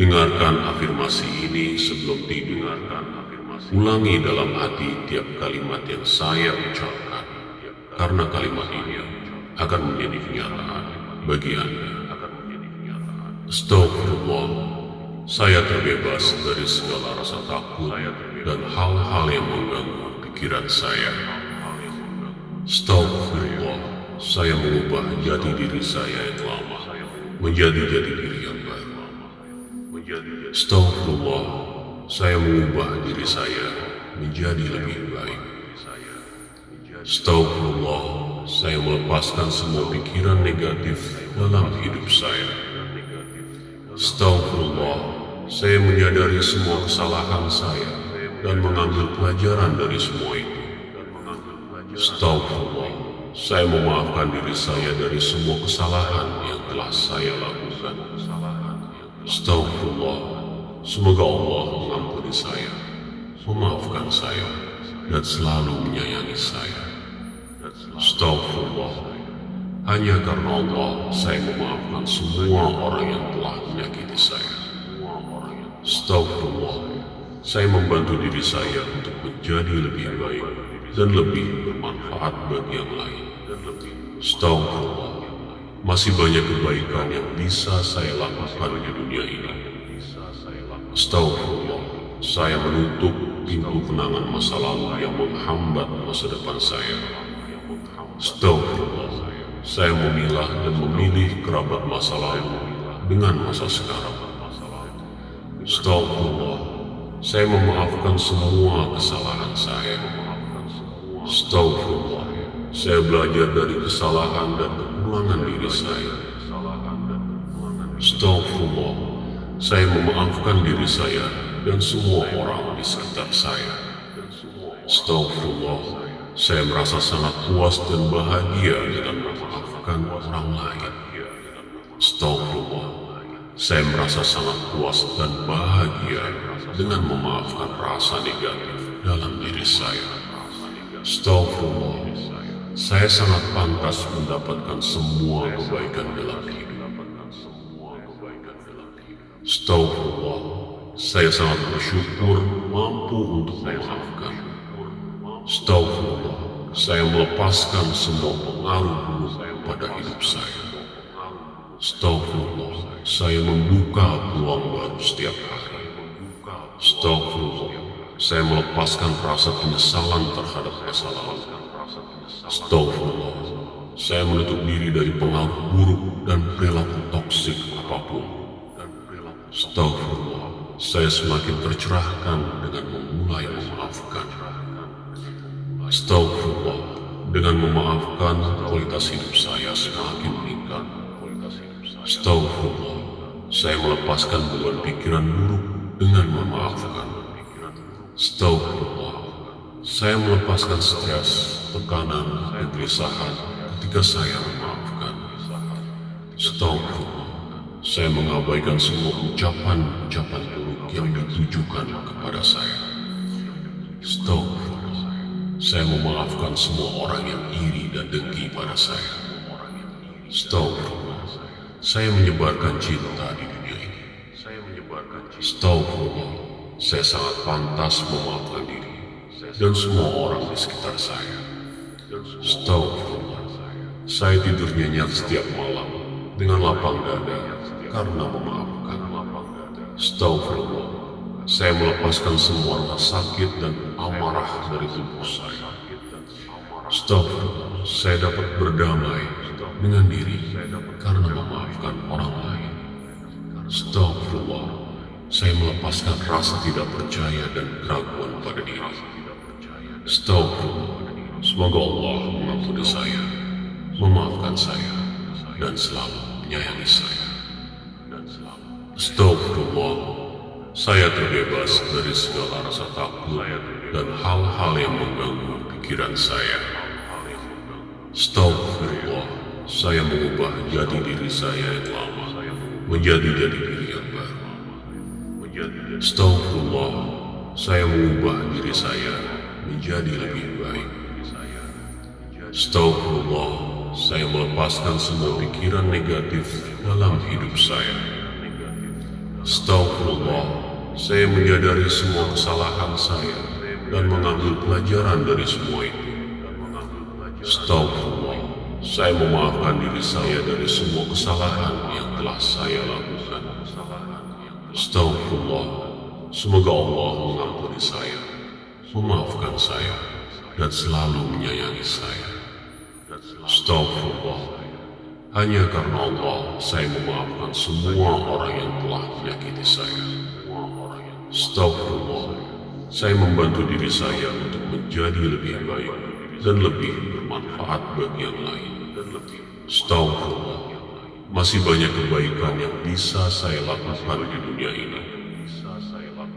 Dengarkan afirmasi ini sebelum tidur. Ulangi dalam hati tiap kalimat yang saya ucapkan, karena kalimat ini akan menjadi kenyataan bagi Anda. Astagfirullah, saya terbebas dari segala rasa takut dan hal-hal yang mengganggu pikiran saya. Astagfirullah, saya mengubah jati diri saya yang lama menjadi jati diri. Astagfirullah, saya mengubah diri saya menjadi lebih baik. Astagfirullah, saya melepaskan semua pikiran negatif dalam hidup saya. Astagfirullah, saya menyadari semua kesalahan saya dan mengambil pelajaran dari semua itu. Astagfirullah, saya memaafkan diri saya dari semua kesalahan yang telah saya lakukan. Astagfirullah, semoga Allah mengampuni saya, memaafkan saya, dan selalu menyayangi saya. Astagfirullah, hanya karena Allah saya memaafkan semua orang yang telah menyakiti saya. Astagfirullah, saya membantu diri saya untuk menjadi lebih baik dan lebih bermanfaat bagi yang lain. Astagfirullah, masih banyak kebaikan yang bisa saya lakukan di dunia ini. Astagfirullah, saya menutup pintu kenangan masa lalu yang menghambat masa depan saya. Astagfirullah, saya memilah dan memilih kerabat masa lalu dengan masa sekarang. Astagfirullah, saya memaafkan semua kesalahan saya. Astagfirullah, saya belajar dari kesalahan dan kekurangan diri saya. Astagfirullah, saya memaafkan diri saya dan semua orang di sekitar saya. Astagfirullah, saya merasa sangat puas dan bahagia dengan memaafkan orang lain. Astagfirullah, saya merasa sangat puas dan bahagia dengan memaafkan rasa negatif dalam diri saya. Astagfirullah, saya sangat pantas mendapatkan semua kebaikan dalam hidup. Astagfirullah, saya sangat bersyukur mampu untuk memaafkan. Astagfirullah, saya melepaskan semua pengaruh buruk pada hidup saya. Astagfirullah, saya membuka peluang baru setiap hari. Astagfirullah, saya melepaskan rasa penyesalan terhadap masa lalu. Astagfirullah, saya menutup diri dari pengaruh buruk dan perilaku toksik apa pun. Astagfirullah, saya semakin tercerahkan dengan memulai memaafkan. Astagfirullah, dengan memaafkan kualitas hidup saya semakin meningkat. Astagfirullah, saya melepaskan beban pikiran buruk dengan memaafkan. Astagfirullah, saya melepaskan stres, tekanan, kegelisahan ketika saya memaafkan. Astagfirullah, saya mengabaikan semua ucapan-ucapan buruk yang ditujukan kepada saya. Astagfirullah, saya memaafkan semua orang yang iri dan dengki pada saya. Astagfirullah, saya menyebarkan cinta di dunia ini. Astagfirullah, saya sangat pantas memaafkan diri dan semua orang di sekitar saya. Astagfirullah, saya tidur nyenyak setiap malam dengan lapang dada karena memaafkan. Astagfirullah, saya melepaskan semua rasa sakit dan amarah dari tubuh saya. Astagfirullah, saya dapat berdamai dengan diri karena memaafkan orang lain. Astagfirullah, saya melepaskan rasa tidak percaya dan keraguan pada diri. Astagfirullah, semoga Allah mengampuni saya, memaafkan saya, dan selalu menyayangi saya. Astagfirullah, saya terbebas dari segala rasa takut dan hal-hal yang mengganggu pikiran saya. Astagfirullah, saya mengubah jati diri saya yang lama menjadi jati diri yang baru. Astagfirullah, saya mengubah diri saya menjadi lebih baik. Astagfirullah, saya melepaskan semua pikiran negatif dalam hidup saya. Astagfirullah, saya menyadari semua kesalahan saya dan mengambil pelajaran dari semua itu. Astagfirullah, saya memaafkan diri saya dari semua kesalahan yang telah saya lakukan. Astagfirullah, semoga Allah mengampuni saya, memaafkan saya, dan selalu menyayangi saya. Astagfirullah, hanya karena Allah saya memaafkan semua orang yang telah menyakiti saya. Astagfirullah, saya membantu diri saya untuk menjadi lebih baik dan lebih bermanfaat bagi yang lain. Astagfirullah, masih banyak kebaikan yang bisa saya lakukan di dunia ini.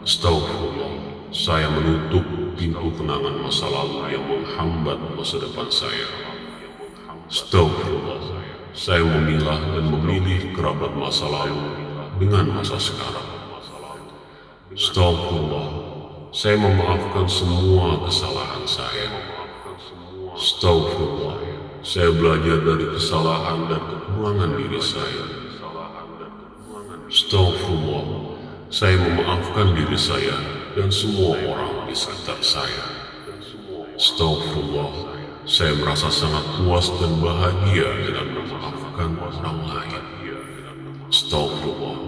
Astagfirullah, saya menutup pintu kenangan masa lalu yang menghambat masa depan saya. Astagfirullah, saya memilah dan memilih kerabat masa lalu dengan masa sekarang. Astagfirullah, saya memaafkan semua kesalahan saya. Astagfirullah, saya belajar dari kesalahan dan kekurangan diri saya. Astagfirullah, saya memaafkan diri saya dan semua orang di sekitar saya. Astagfirullah, saya merasa sangat puas dan bahagia dengan memaafkan orang lain. Astagfirullah,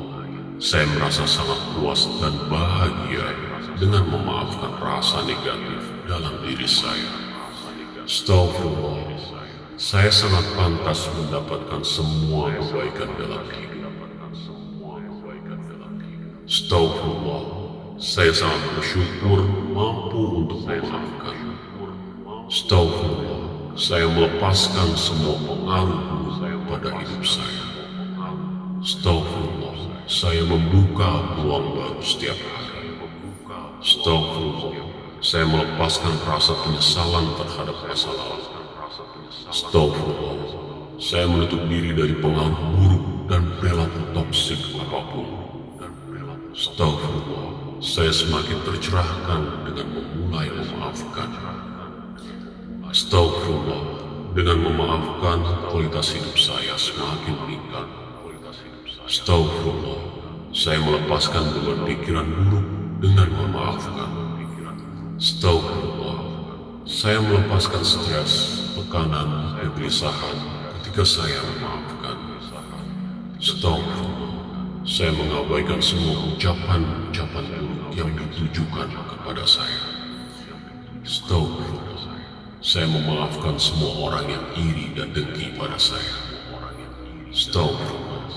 saya merasa sangat puas dan bahagia dengan memaafkan rasa negatif dalam diri saya. Astagfirullah, saya sangat pantas mendapatkan semua kebaikan dalam hidup. Astagfirullah, saya sangat bersyukur mampu untuk memaafkan. Astagfirullah, saya melepaskan semua pengaruh buruk pada hidup saya. Astagfirullah, saya membuka peluang baru setiap hari. Astagfirullah, saya melepaskan rasa penyesalan terhadap masa lalu. Astagfirullah, saya menutup diri dari pengaruh buruk dan perilaku toksik apa pun. Astagfirullah, saya semakin tercerahkan dengan memulai memaafkan. Astagfirullah, dengan memaafkan kualitas hidup saya semakin meningkat. Astagfirullah, saya melepaskan beban pikiran buruk dengan memaafkan. Astagfirullah, saya melepaskan stres, tekanan, kegelisahan ketika saya memaafkan. Astagfirullah, saya mengabaikan semua ucapan-ucapan buruk yang ditujukan kepada saya. Astagfirullah, saya memaafkan semua orang yang iri dan dengki pada saya. Astagfirullah,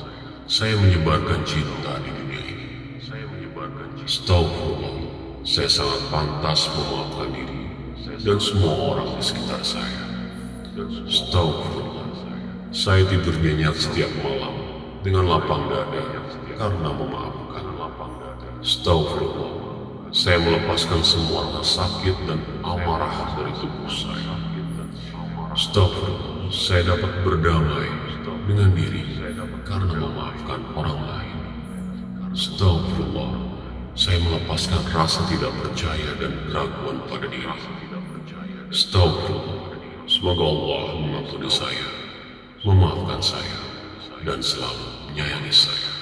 saya menyebarkan cinta di dunia ini. Astagfirullah, saya sangat pantas memaafkan diri dan semua orang di sekitar saya. Astagfirullah, saya tidur nyenyak setiap malam dengan lapang dada karena memaafkan. Astagfirullah, saya melepaskan semua rasa sakit dan amarah dari tubuh saya. Astagfirullah, saya dapat berdamai dengan diri karena memaafkan orang lain. Astagfirullah, saya melepaskan rasa tidak percaya dan keraguan pada diri. Astagfirullah, semoga Allah mengampuni saya, memaafkan saya, dan selalu menyayangi saya.